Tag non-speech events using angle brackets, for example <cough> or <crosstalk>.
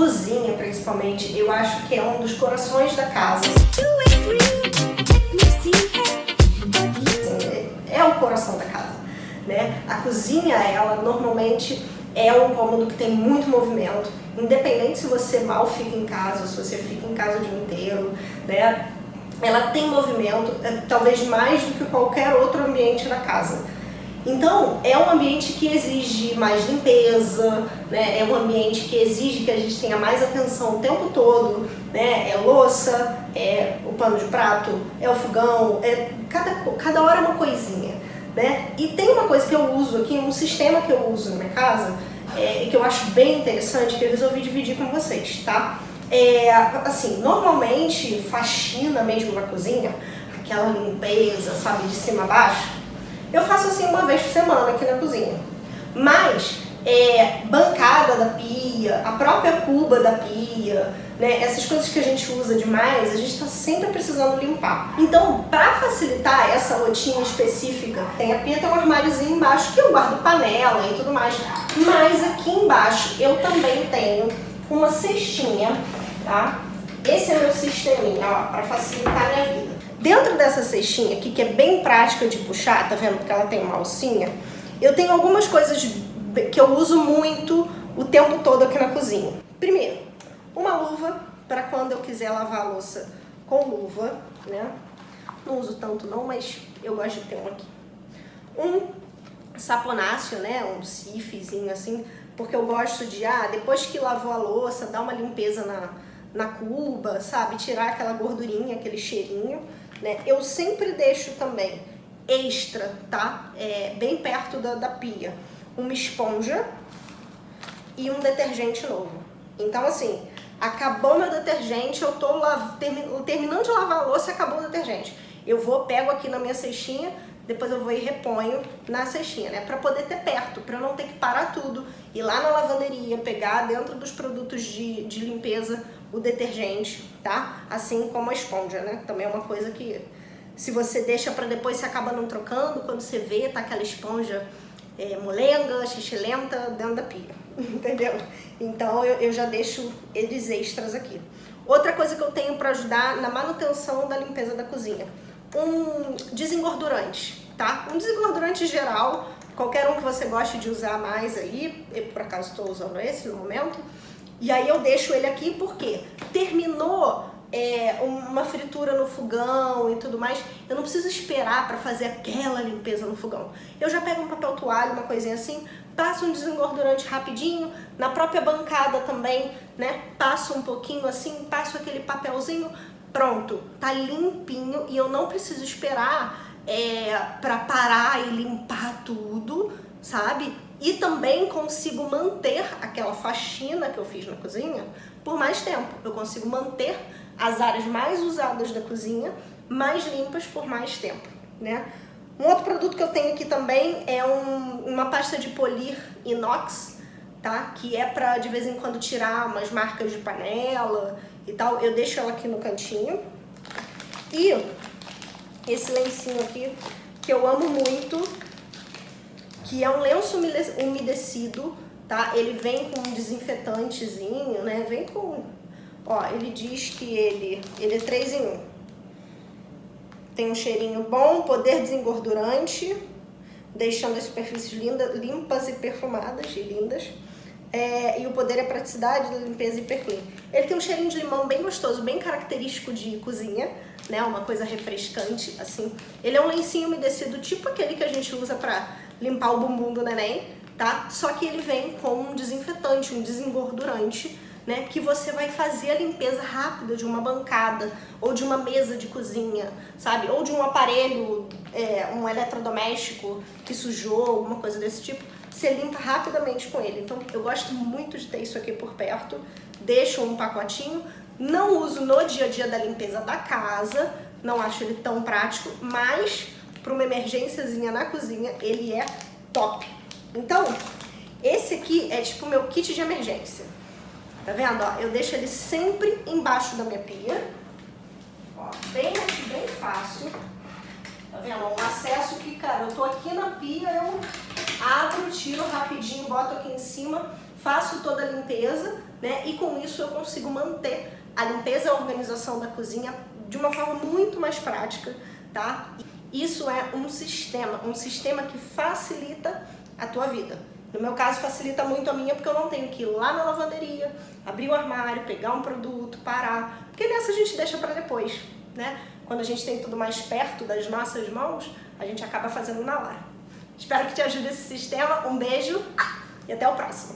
cozinha principalmente, eu acho que é um dos corações da casa. É, é o coração da casa, né? A cozinha, ela normalmente é um cômodo que tem muito movimento, independente se você mal fica em casa, se você fica em casa o dia inteiro, né? Ela tem movimento, é, talvez mais do que qualquer outro ambiente da casa. Então, é um ambiente que exige mais limpeza, né? é um ambiente que exige que a gente tenha mais atenção o tempo todo, né? é louça, é o pano de prato, é o fogão, é cada, cada hora é uma coisinha. Né? E tem uma coisa que eu uso aqui, um sistema que eu uso na minha casa, é, que eu acho bem interessante, que eu resolvi dividir com vocês, tá? É, assim, normalmente, faxina mesmo na cozinha, aquela limpeza, sabe, de cima a baixo, eu faço assim uma vez por semana aqui na cozinha. Mas é, bancada da pia, a própria cuba da pia, né, essas coisas que a gente usa demais, a gente está sempre precisando limpar. Então, para facilitar essa rotina específica, tem a pia, tem um armáriozinho embaixo que eu guardo panela e tudo mais, mas aqui embaixo eu também tenho uma cestinha, tá? Esse é meu sisteminha, ó, para facilitar a minha vida. Dentro dessa cestinha aqui, que é bem prática de puxar, tá vendo que ela tem uma alcinha, eu tenho algumas coisas que eu uso muito o tempo todo aqui na cozinha. Primeiro, uma luva para quando eu quiser lavar a louça com luva, né? Não uso tanto não, mas eu gosto de ter um aqui. Um saponáceo, né? Um sifezinho assim, porque eu gosto de, ah, depois que lavou a louça, dar uma limpeza na, na cuba, sabe? Tirar aquela gordurinha, aquele cheirinho né? Eu sempre deixo também extra, tá? É, bem perto da, da pia, uma esponja e um detergente novo. Então, assim, acabou meu detergente, eu tô terminando de lavar a louça e acabou o detergente. Eu vou, pego aqui na minha cestinha, depois eu vou e reponho na cestinha, né? Pra poder ter perto, pra não ter que parar tudo, ir lá na lavanderia, pegar dentro dos produtos de, de limpeza o detergente, tá? Assim como a esponja, né? Também é uma coisa que se você deixa para depois você acaba não trocando, quando você vê tá aquela esponja é, molenga, xixilenta dentro da pia, <laughs> entendeu? Então eu, eu já deixo eles extras aqui. Outra coisa que eu tenho para ajudar na manutenção da limpeza da cozinha, um desengordurante, tá? Um desengordurante geral, qualquer um que você goste de usar mais aí, eu por acaso estou usando esse no momento, e aí eu deixo ele aqui porque terminou é, uma fritura no fogão e tudo mais, eu não preciso esperar para fazer aquela limpeza no fogão. Eu já pego um papel toalha, uma coisinha assim, passo um desengordurante rapidinho, na própria bancada também, né? Passo um pouquinho assim, passo aquele papelzinho, pronto, tá limpinho e eu não preciso esperar é, para parar e limpar tudo, sabe? E também consigo manter aquela faxina que eu fiz na cozinha por mais tempo. Eu consigo manter as áreas mais usadas da cozinha mais limpas por mais tempo, né? Um outro produto que eu tenho aqui também é um, uma pasta de polir inox, tá? Que é pra de vez em quando tirar umas marcas de panela e tal. Eu deixo ela aqui no cantinho. E esse lencinho aqui, que eu amo muito, que é um lenço umedecido, tá? Ele vem com um desinfetantezinho, né? Vem com... Ó, ele diz que ele, ele é 3 em 1. Tem um cheirinho bom, poder desengordurante, deixando as superfícies linda, limpas e perfumadas e lindas. É, e o poder é praticidade da limpeza hiperclean. Ele tem um cheirinho de limão bem gostoso, bem característico de cozinha, né? Uma coisa refrescante, assim. Ele é um lencinho umedecido, tipo aquele que a gente usa pra limpar o bumbum do neném, tá? Só que ele vem com um desinfetante, um desengordurante, né? Que você vai fazer a limpeza rápida de uma bancada ou de uma mesa de cozinha, sabe? Ou de um aparelho, é, um eletrodoméstico que sujou, alguma coisa desse tipo. Você limpa rapidamente com ele. Então eu gosto muito de ter isso aqui por perto. Deixo um pacotinho. Não uso no dia a dia da limpeza da casa, não acho ele tão prático, mas para uma emergênciazinha na cozinha, ele é top. Então, esse aqui é tipo o meu kit de emergência. Tá vendo? Ó, eu deixo ele sempre embaixo da minha pia. Ó, bem aqui, bem fácil. Tá vendo? Um acesso que, cara, eu tô aqui na pia, eu abro, tiro rapidinho, boto aqui em cima. faço toda a limpeza, né? E com isso eu consigo manter a limpeza e a organização da cozinha de uma forma muito mais prática, tá? Isso é um sistema, um sistema que facilita a tua vida. No meu caso, facilita muito a minha, porque eu não tenho que ir lá na lavanderia, abrir o armário, pegar um produto, parar. Porque nessa a gente deixa para depois, né? Quando a gente tem tudo mais perto das nossas mãos, a gente acaba fazendo na hora. Espero que te ajude esse sistema. Um beijo e até o próximo.